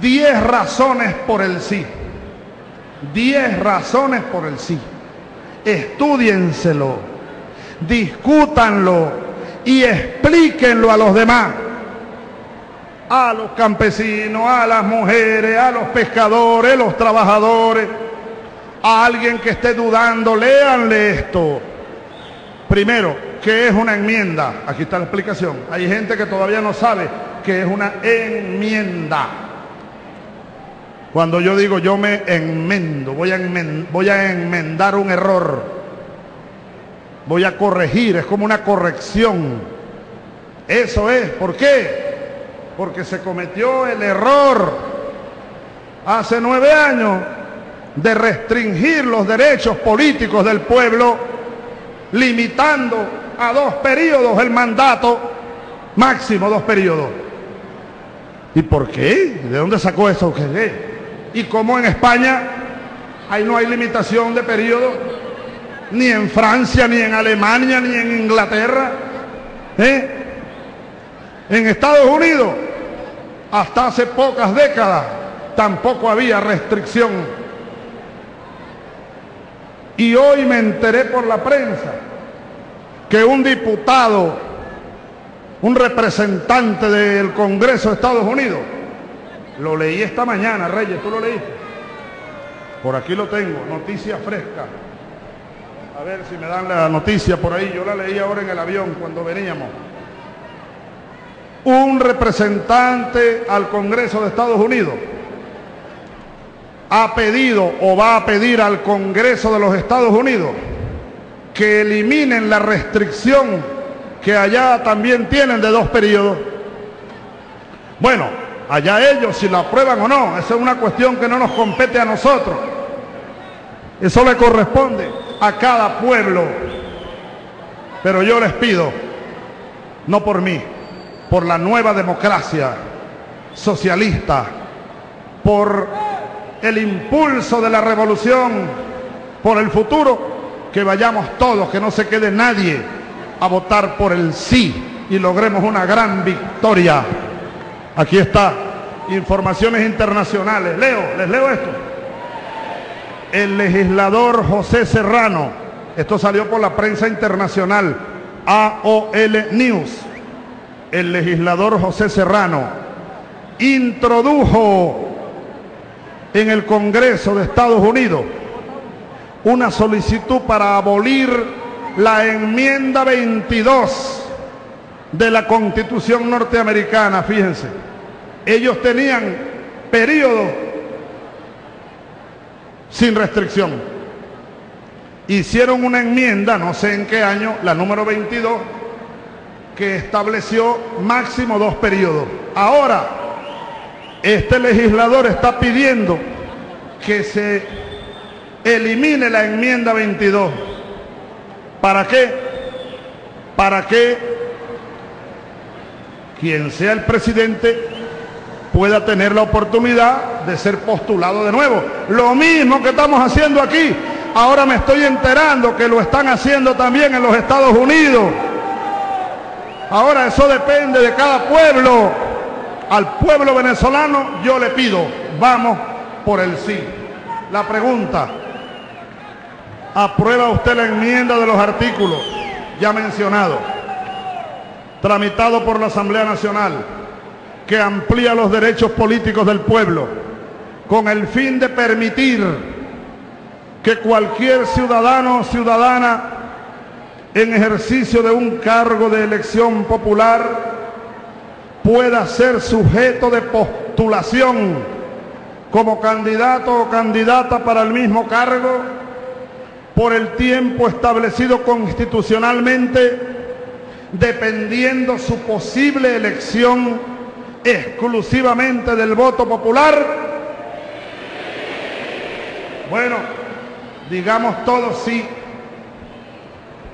10 razones por el sí. 10 razones por el sí. Estudienselo, discútanlo y explíquenlo a los demás. A los campesinos, a las mujeres, a los pescadores, los trabajadores, a alguien que esté dudando, léanle esto. Primero, ¿qué es una enmienda? Aquí está la explicación. Hay gente que todavía no sabe qué es una enmienda. Cuando yo digo yo me enmendo, voy a, enmendar, un error, voy a corregir, es como una corrección. Eso es, ¿por qué? Porque se cometió el error hace nueve años de restringir los derechos políticos del pueblo, limitando a dos periodos el mandato, máximo dos periodos. ¿Y por qué? ¿De dónde sacó eso? ¿Qué? Y como en España ahí no hay limitación de periodo, ni en Francia, ni en Alemania, ni en Inglaterra. ¿eh? En Estados Unidos, hasta hace pocas décadas, tampoco había restricción. Y hoy me enteré por la prensa que un diputado, un representante del Congreso de Estados Unidos, lo leí esta mañana, Reyes, ¿tú lo leíste? Por aquí lo tengo, noticia fresca. A ver si me dan la noticia por ahí. Yo la leí ahora en el avión cuando veníamos. Un representante al Congreso de Estados Unidos ha pedido o va a pedir al Congreso de los Estados Unidos que eliminen la restricción que allá también tienen de dos periodos. Bueno, Allá ellos si la aprueban o no. Esa es una cuestión que no nos compete a nosotros. Eso le corresponde a cada pueblo. Pero yo les pido, no por mí, por la nueva democracia socialista, por el impulso de la revolución, por el futuro, que vayamos todos, que no se quede nadie a votar por el sí y logremos una gran victoria. Aquí está, informaciones internacionales. Leo, les leo esto. El legislador José Serrano, esto salió por la prensa internacional, AOL News. El legislador José Serrano introdujo en el Congreso de Estados Unidos una solicitud para abolir la enmienda 22 de la Constitución norteamericana, fíjense ellos tenían periodo sin restricción. Hicieron una enmienda, no sé en qué año, la número 22, que estableció máximo dos periodos. Ahora, este legislador está pidiendo que se elimine la enmienda 22. ¿Para qué? Para que quien sea el presidente pueda tener la oportunidad de ser postulado de nuevo. Lo mismo que estamos haciendo aquí. Ahora me estoy enterando que lo están haciendo también en los Estados Unidos. Ahora eso depende de cada pueblo. Al pueblo venezolano yo le pido, vamos por el sí. La pregunta, ¿aprueba usted la enmienda de los artículos ya mencionados, tramitado por la Asamblea Nacional? que amplía los derechos políticos del pueblo con el fin de permitir que cualquier ciudadano o ciudadana en ejercicio de un cargo de elección popular pueda ser sujeto de postulación como candidato o candidata para el mismo cargo por el tiempo establecido constitucionalmente, dependiendo su posible elección exclusivamente del voto popular? Bueno, digamos todos sí.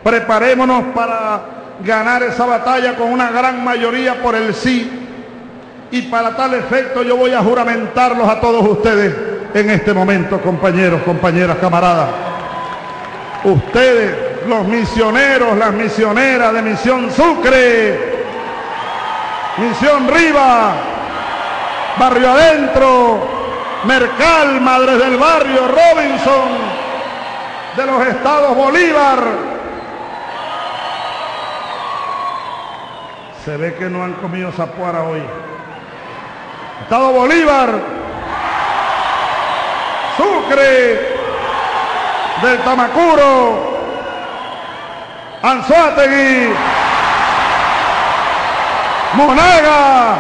Preparémonos para ganar esa batalla con una gran mayoría por el sí. Y para tal efecto yo voy a juramentarlos a todos ustedes en este momento, compañeros, compañeras, camaradas. Ustedes, los misioneros, las misioneras de Misión Sucre, Misión Riva, Barrio Adentro, Mercal, Madres del Barrio, Robinson, de los estados Bolívar. Se ve que no han comido zapuara hoy. Estado Bolívar, Sucre, del Tamacuro, Anzuategui, Monaga,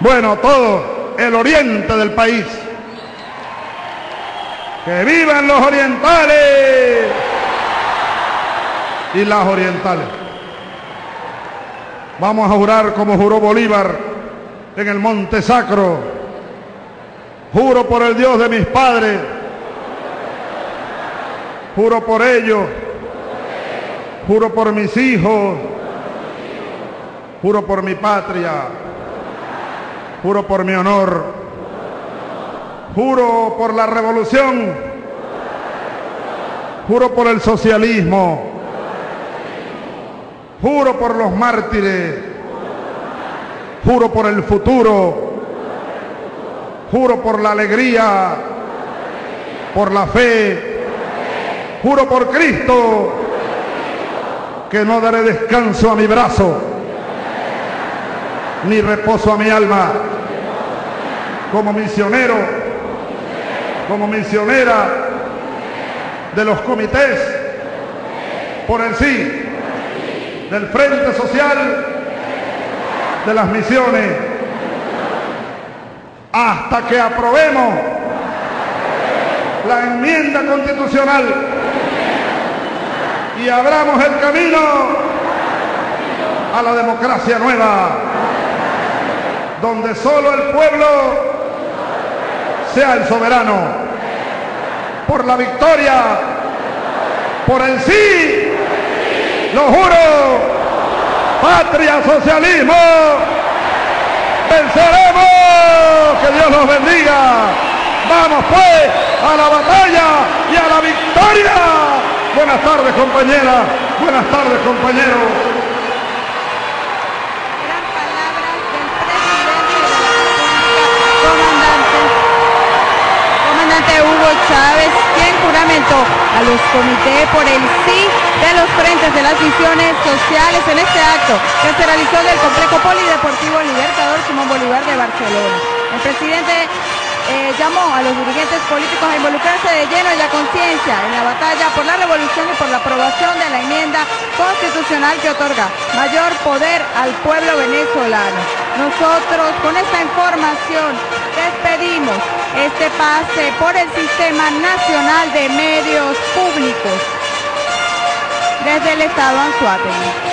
bueno, todo el oriente del país. Que vivan los orientales y las orientales. Vamos a jurar como juró Bolívar en el Monte Sacro. Juro por el Dios de mis padres. Juro por ellos. Juro por mis hijos. Juro por mi patria. Juro por mi honor. Juro por la revolución. Juro por el socialismo. Juro por los mártires. Juro por el futuro. Juro por la alegría. Por la fe. Juro por Cristo que no daré descanso a mi brazo ni reposo a mi alma. Como misionero, como misionera de los comités por el sí, del Frente Social, de las misiones, hasta que aprobemos la enmienda constitucional y abramos el camino a la democracia nueva donde solo el pueblo sea el soberano. Por la victoria, por el sí, lo juro, patria, socialismo, venceremos, que Dios nos bendiga. Vamos pues a la batalla y a la victoria. Buenas tardes compañeras, buenas tardes compañeros. Hugo Chávez, quien juramentó a los comités por el sí de los frentes de las misiones sociales en este acto que se realizó en el complejo polideportivo Libertador Simón Bolívar de Barcelona. El presidente eh, llamó a los dirigentes políticos a involucrarse de lleno en la conciencia en la batalla por la revolución y por la aprobación de la enmienda constitucional que otorga mayor poder al pueblo venezolano. Nosotros con esta información despedimos este pase por el Sistema Nacional de Medios Públicos desde el Estado Anzuategui.